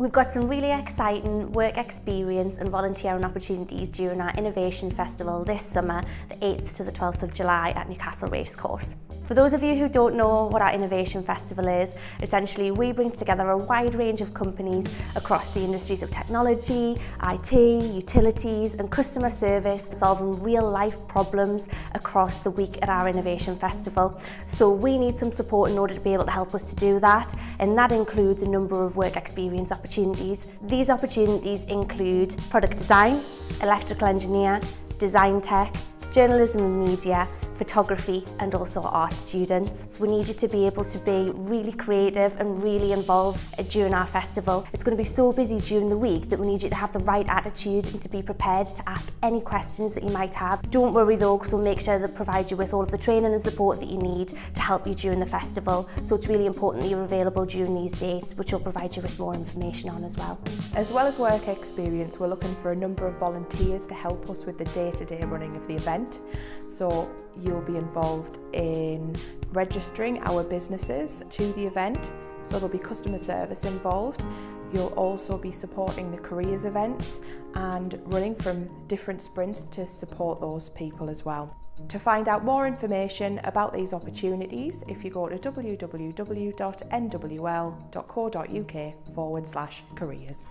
We've got some really exciting work experience and volunteering opportunities during our Innovation Festival this summer, the 8th to the 12th of July at Newcastle Racecourse. For those of you who don't know what our Innovation Festival is, essentially we bring together a wide range of companies across the industries of technology, IT, utilities and customer service solving real life problems across the week at our Innovation Festival. So we need some support in order to be able to help us to do that and that includes a number of work experience opportunities. These opportunities include product design, electrical engineer, design tech, journalism and media, photography and also art students. We need you to be able to be really creative and really involved during our festival. It's going to be so busy during the week that we need you to have the right attitude and to be prepared to ask any questions that you might have. Don't worry though because we'll make sure that provide you with all of the training and support that you need to help you during the festival. So it's really important that you're available during these dates which we'll provide you with more information on as well. As well as work experience, we're looking for a number of volunteers to help us with the day-to-day -day running of the event. So you'll be involved in registering our businesses to the event, so there'll be customer service involved. You'll also be supporting the careers events and running from different sprints to support those people as well. To find out more information about these opportunities, if you go to www.nwl.co.uk forward slash careers.